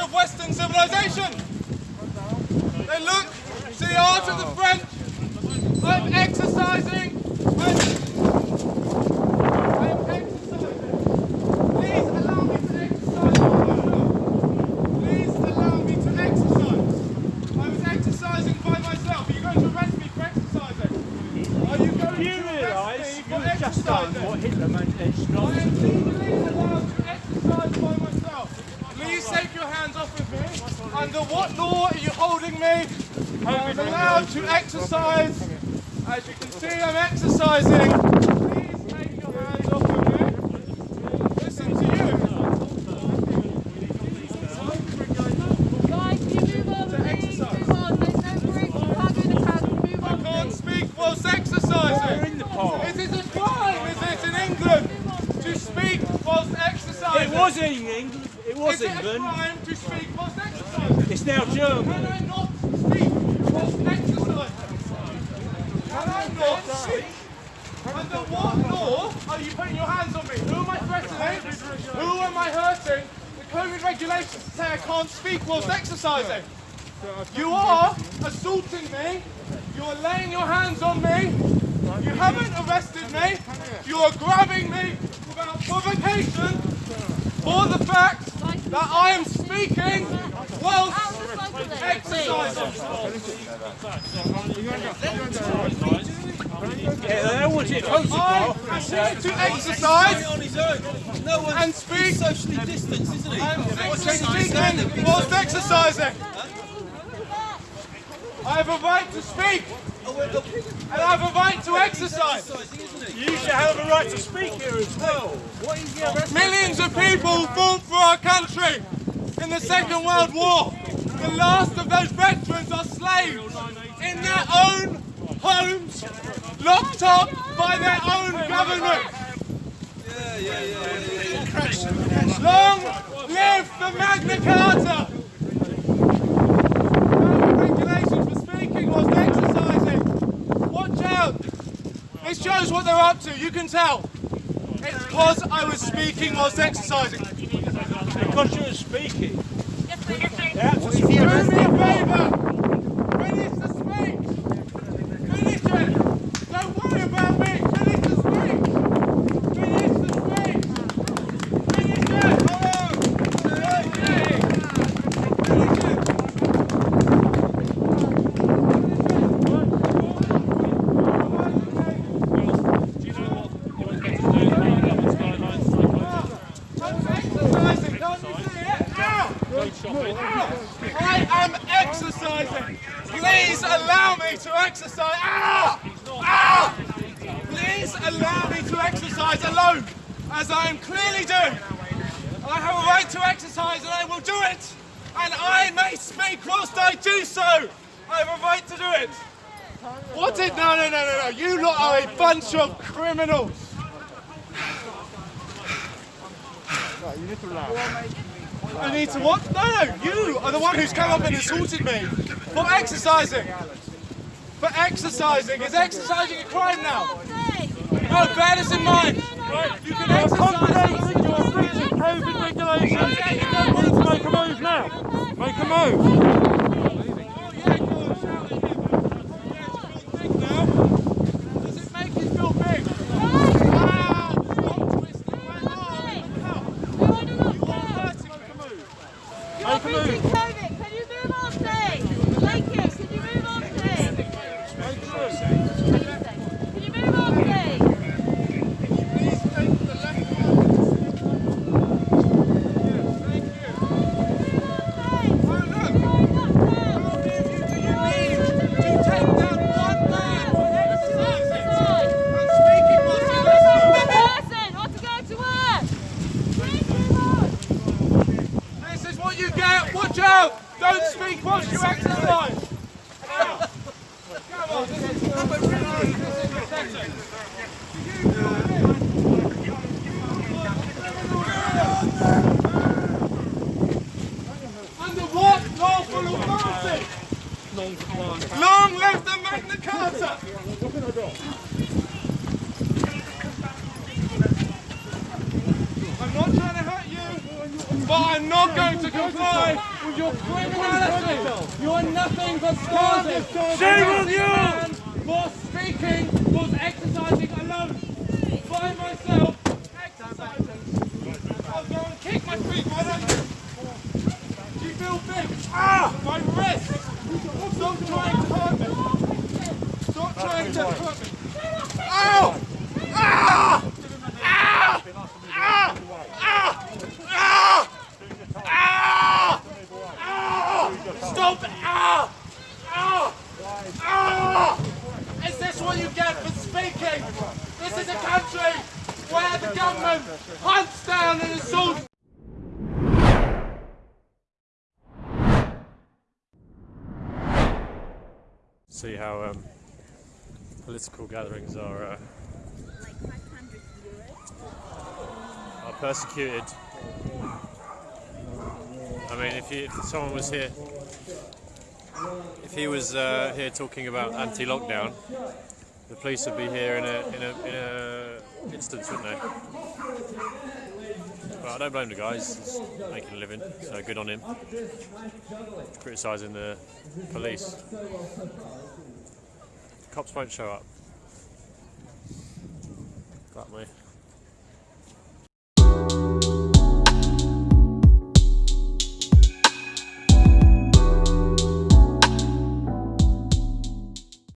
of Western civilization. They look to the art of the French. I'm exercising. I'm, I'm exercising. Please allow me to exercise. Please allow me to exercise. I was exercising by myself. Are you going to arrest me for exercising? Are you going to realise arrest me for you've just done what Hitler meant it's I not am legally allowed to by myself. Please take your hands off of me. Under what law are you holding me? I'm allowed to exercise. As you can see, I'm exercising. Please take your hands off of me. Listen to you. Guys, can you move on, please? Move on. There's no break. You can't go in the crowd. Can you I can't speak whilst exercising. in the park. Is it a crime, is it, in England, to speak whilst exercising? It was in England. It was Is it a England. crime to speak whilst exercising? It's now Can I not speak whilst exercising? Can I not speak? Under what law are you putting your hands on me? Who am I threatening? Who am I hurting? The COVID regulations say I can't speak whilst exercising. You are assaulting me. You are laying your hands on me. You haven't arrested me. You are grabbing me without provocation for the that I am speaking whilst exercising. Yeah, they don't want I am to exercise. No and speak. socially distanced, isn't he? I'm What's speaking whilst exercising. I have a right to speak and I have a right to exercise. exercising, isn't he? You should have a right to speak here as well. What is the arrest? Millions of people fought for our country in the Second World War. The last of those veterans are slaves in their own homes, locked up by their own government. Long live the Magna Carta! No regulations for speaking whilst exercising. Watch out! This shows what they're up to, you can tell. It's because I was speaking whilst exercising. Because you were speaking. That's Do me a favour! Finish the speech! Finish it! Don't worry about me! Finish the speech! Finish the speech! Finish it! Finish it! I'm exercising, can't you see it? Ow! I am exercising. Please allow me to exercise. Ah! Ah! Please allow me to exercise alone, as I am clearly doing. I have a right to exercise and I will do it. And I may speak whilst I do so. I have a right to do it. What did? No, no, no, no, no. You lot are a bunch of criminals. I need to what? No, no, you are the one who's come up and assaulted me for exercising. For exercising. Is exercising a crime now? No, bear this in mind. You can exercise. You're breaching COVID regulations. You don't need to make a move now. Make a move. Don't speak whilst you exercise. Come on. Pathetic. Under what lawful authority? Long live the Magna Carta! I'm not trying to hurt you, but I'm not going to comply with your criminality. You are nothing but started. Shame on you! And for speaking was exercising alone. By myself, exercising. I'll go and kick my feet, why don't you? Do you feel big? Ah! My wrist! Stop trying to hurt me! Stop trying to hurt me! Ow! Ah! Ah! Ah! Ah! Ah! Ah! Ah! Stop! Ah! Ah! Ah! Is this what you get for speaking? This is a country where the government hunts down and assaults See how um, political gatherings are uh, are persecuted. I mean, if, you, if someone was here, if he was uh, here talking about anti-lockdown, the police would be here in a in a in a instance, wouldn't they? But I don't blame the guys. He's making a living, so good on him. Criticising the police. Cops won't show up. Got me.